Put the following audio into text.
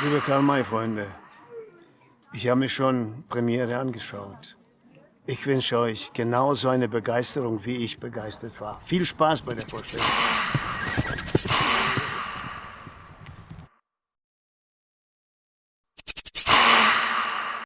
Liebe Karl-May-Freunde, ich habe mir schon Premiere angeschaut. Ich wünsche euch genauso eine Begeisterung, wie ich begeistert war. Viel Spaß bei der Vorstellung.